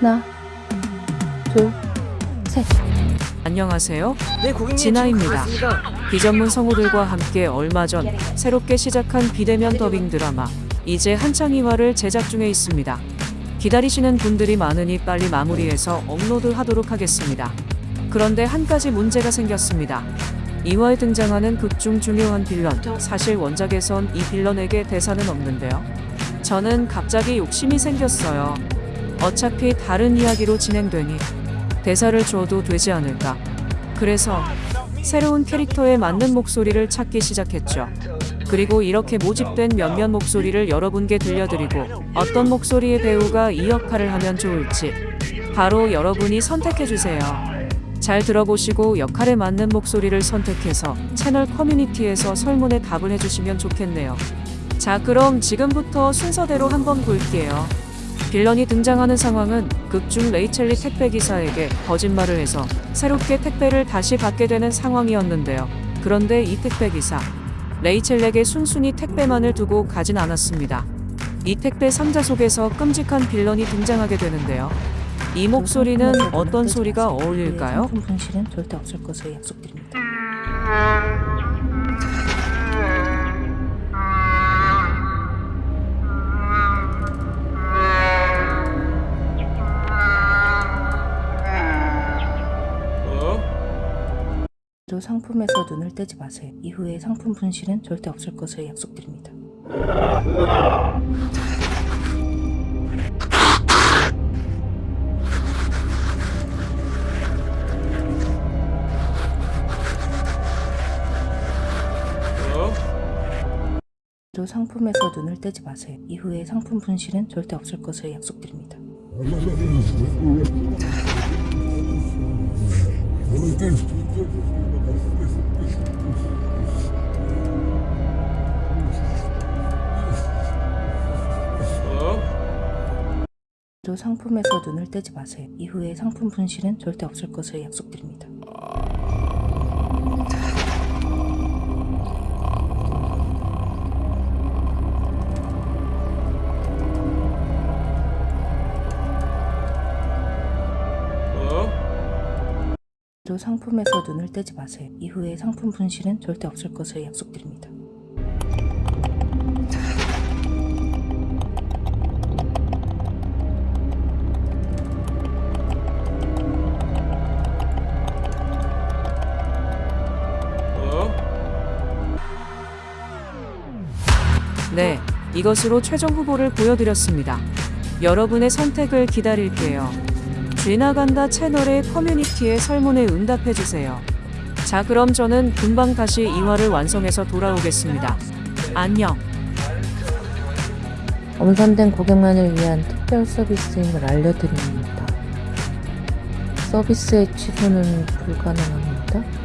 하나, 둘, 셋. 안녕하세요. 네, 고객님 진아입니다. 비전문 성우들과 함께 얼마 전 새롭게 시작한 비대면 더빙 드라마 이제 한창 2화를 제작 중에 있습니다. 기다리시는 분들이 많으니 빨리 마무리해서 업로드 하도록 하겠습니다. 그런데 한 가지 문제가 생겼습니다. 2화에 등장하는 극중 중요한 빌런, 사실 원작에선 이 빌런에게 대사는 없는데요. 저는 갑자기 욕심이 생겼어요. 어차피 다른 이야기로 진행되니 대사를 줘도 되지 않을까. 그래서 새로운 캐릭터에 맞는 목소리를 찾기 시작했죠. 그리고 이렇게 모집된 몇몇 목소리를 여러분께 들려드리고 어떤 목소리의 배우가 이 역할을 하면 좋을지 바로 여러분이 선택해주세요. 잘 들어보시고 역할에 맞는 목소리를 선택해서 채널 커뮤니티에서 설문에 답을 해주시면 좋겠네요. 자, 그럼 지금부터 순서대로 한번 볼게요. 빌런이 등장하는 상황은 극중 레이첼리 택배 기사에게 거짓말을 해서 새롭게 택배를 다시 받게 되는 상황이었는데요. 그런데 이 택배 기사 레이첼에게 순순히 택배만을 두고 가진 않았습니다. 이 택배 상자 속에서 끔찍한 빌런이 등장하게 되는데요. 이 목소리는 어떤 소리가 어울릴까요? 분실은 절대 없을 것을 약속드립니다. 또 상품에서 눈을 떼지 마세요. 이후에 상품 분실은 절대 없을 것을 약속드립니다. 또 상품에서 눈을 떼지 마세요. 이후에 상품 분실은 절대 없을 것을 약속드립니다. 또 상품에서 눈을 떼지 마세요. 이후에 상품 분실은 절대 없을 것을 약속드립니다. 또 상품에서 눈을 떼지 마세요. 이후에 상품 분실은 절대 없을 것을 약속드립니다. 네, 이것으로 최종 후보를 보여드렸습니다. 여러분의 선택을 기다릴게요. 쥐나간다 채널의 커뮤니티에 설문에 응답해주세요. 자, 그럼 저는 금방 다시 2화를 완성해서 돌아오겠습니다. 안녕. 엄선된 고객만을 위한 특별 서비스임을 알려드립니다. 서비스의 취소는 불가능합니다.